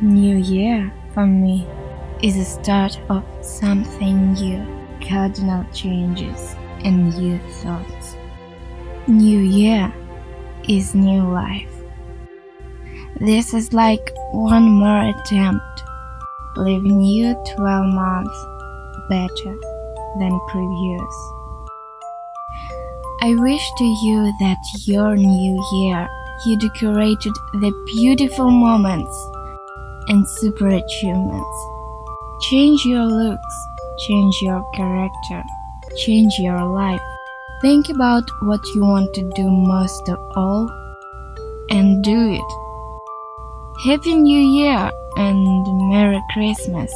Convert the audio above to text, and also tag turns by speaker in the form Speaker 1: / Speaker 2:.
Speaker 1: New Year for me is the start of something new, cardinal changes and new thoughts. New Year is new life. This is like one more attempt, leaving you 12 months better than previous. I wish to you that your new year you decorated the beautiful moments and super achievements. Change your looks, change your character, change your life. Think about what you want to do most of all and do it. Happy New Year and Merry Christmas!